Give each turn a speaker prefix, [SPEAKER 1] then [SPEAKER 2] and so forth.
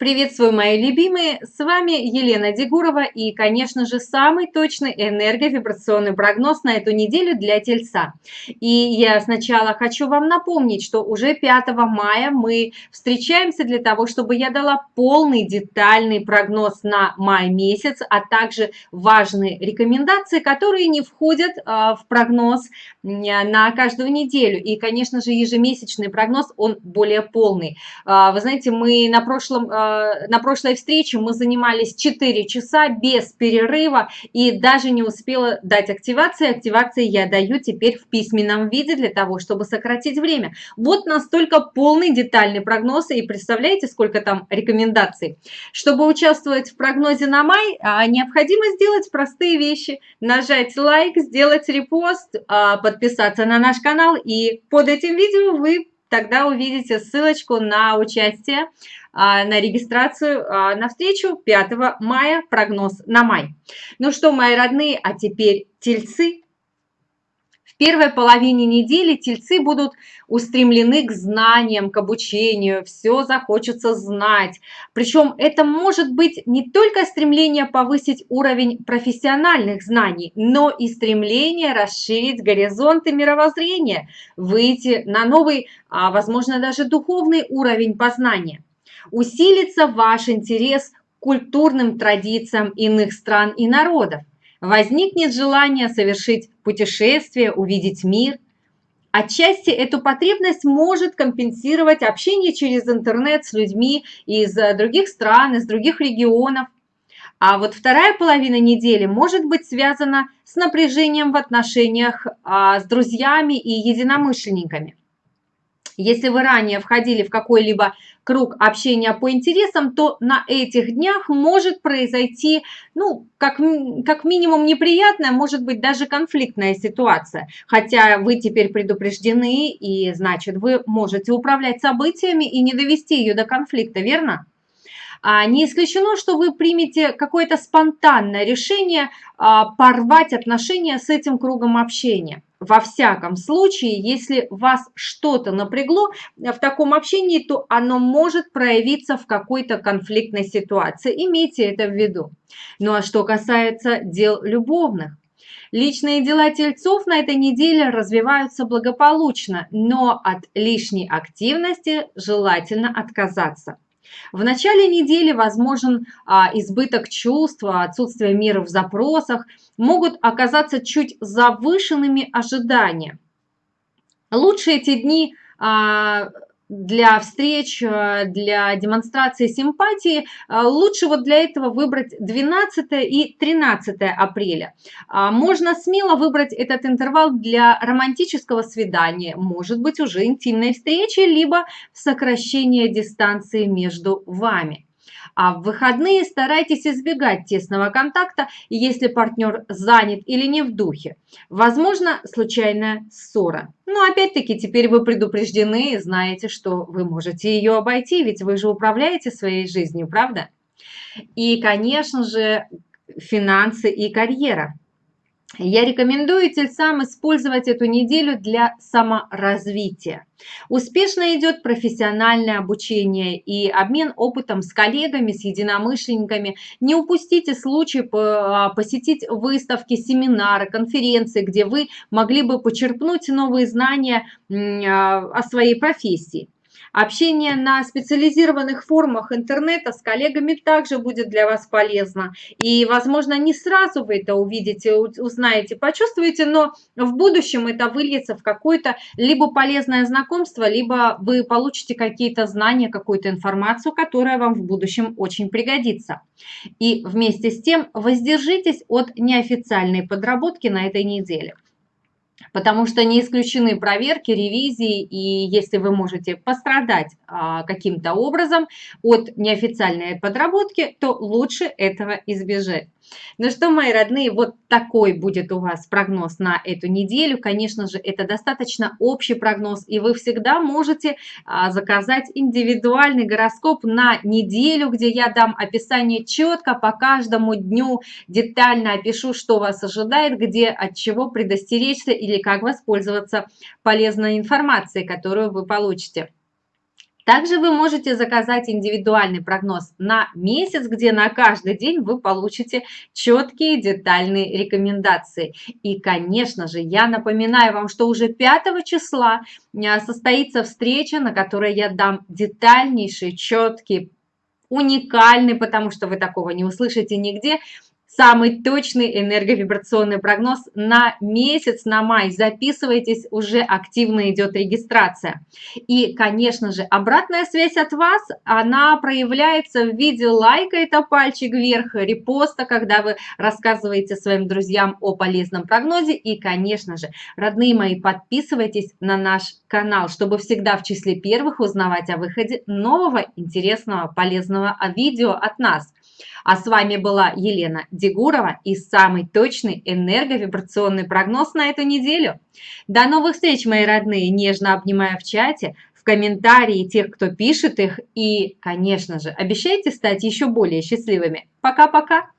[SPEAKER 1] Приветствую, мои любимые! С вами Елена Дегурова и, конечно же, самый точный энерговибрационный прогноз на эту неделю для Тельца. И я сначала хочу вам напомнить, что уже 5 мая мы встречаемся для того, чтобы я дала полный детальный прогноз на май месяц, а также важные рекомендации, которые не входят а, в прогноз на каждую неделю. И, конечно же, ежемесячный прогноз, он более полный. А, вы знаете, мы на прошлом а, на прошлой встрече мы занимались 4 часа без перерыва и даже не успела дать активации. Активации я даю теперь в письменном виде для того, чтобы сократить время. Вот настолько полный детальный прогноз и представляете, сколько там рекомендаций. Чтобы участвовать в прогнозе на май, а, необходимо сделать простые вещи. Нажать лайк, сделать репост, а, подписаться на наш канал и под этим видео вы тогда увидите ссылочку на участие а, на регистрацию а, на встречу 5 мая, прогноз на май. Ну что, мои родные, а теперь тельцы. Первой половине недели тельцы будут устремлены к знаниям, к обучению, все захочется знать. Причем это может быть не только стремление повысить уровень профессиональных знаний, но и стремление расширить горизонты мировоззрения, выйти на новый, а возможно даже духовный уровень познания усилится ваш интерес к культурным традициям иных стран и народов. Возникнет желание совершить путешествие, увидеть мир. Отчасти эту потребность может компенсировать общение через интернет с людьми из других стран, из других регионов. А вот вторая половина недели может быть связана с напряжением в отношениях а, с друзьями и единомышленниками. Если вы ранее входили в какой-либо круг общения по интересам, то на этих днях может произойти, ну, как, как минимум неприятная, может быть даже конфликтная ситуация. Хотя вы теперь предупреждены, и значит вы можете управлять событиями и не довести ее до конфликта, верно? А не исключено, что вы примете какое-то спонтанное решение а, порвать отношения с этим кругом общения. Во всяком случае, если вас что-то напрягло в таком общении, то оно может проявиться в какой-то конфликтной ситуации. Имейте это в виду. Ну а что касается дел любовных, Личные дела тельцов на этой неделе развиваются благополучно, но от лишней активности желательно отказаться. В начале недели возможен а, избыток чувств, отсутствие мира в запросах, могут оказаться чуть завышенными ожидания. Лучше эти дни а, для встреч, э, для демонстрации симпатии, э, лучше вот для этого выбрать 12 и 13 апреля. А, можно смело выбрать этот интервал для романтического свидания, может быть уже интимной встречи, либо сокращения дистанции между вами. А в выходные старайтесь избегать тесного контакта, если партнер занят или не в духе. Возможно, случайная ссора. Но опять-таки теперь вы предупреждены и знаете, что вы можете ее обойти, ведь вы же управляете своей жизнью, правда? И, конечно же, финансы и карьера. Я рекомендую тельцам использовать эту неделю для саморазвития. Успешно идет профессиональное обучение и обмен опытом с коллегами, с единомышленниками. Не упустите случай посетить выставки, семинары, конференции, где вы могли бы почерпнуть новые знания а, о своей профессии. Общение на специализированных форумах интернета с коллегами также будет для вас полезно. И, возможно, не сразу вы это увидите, узнаете, почувствуете, но в будущем это выльется в какое-то либо полезное знакомство, либо вы получите какие-то знания, какую-то информацию, которая вам в будущем очень пригодится. И вместе с тем воздержитесь от неофициальной подработки на этой неделе потому что не исключены проверки, ревизии, и если вы можете пострадать а, каким-то образом от неофициальной подработки, то лучше этого избежать. Ну что, мои родные, вот такой будет у вас прогноз на эту неделю. Конечно же, это достаточно общий прогноз, и вы всегда можете а, заказать индивидуальный гороскоп на неделю, где я дам описание четко по каждому дню, детально опишу, что вас ожидает, где от чего предостеречься или как воспользоваться полезной информацией, которую вы получите. Также вы можете заказать индивидуальный прогноз на месяц, где на каждый день вы получите четкие детальные рекомендации. И, конечно же, я напоминаю вам, что уже 5 числа а, состоится встреча, на которой я дам детальнейший, четкий, уникальный, потому что вы такого не услышите нигде, самый точный энерговибрационный прогноз на месяц, на май. Записывайтесь, уже активно идет регистрация. И, конечно же, обратная связь от вас, она проявляется в виде лайка, это пальчик вверх, репоста, когда вы рассказываете своим друзьям о полезном прогнозе. И, конечно же, родные мои, подписывайтесь на наш канал, чтобы всегда в числе первых узнавать о выходе нового интересного полезного видео от нас. А с вами была Елена Дегурова и самый точный энерговибрационный прогноз на эту неделю. До новых встреч, мои родные! Нежно обнимаю в чате, в комментарии тех, кто пишет их. И, конечно же, обещайте стать еще более счастливыми. Пока-пока!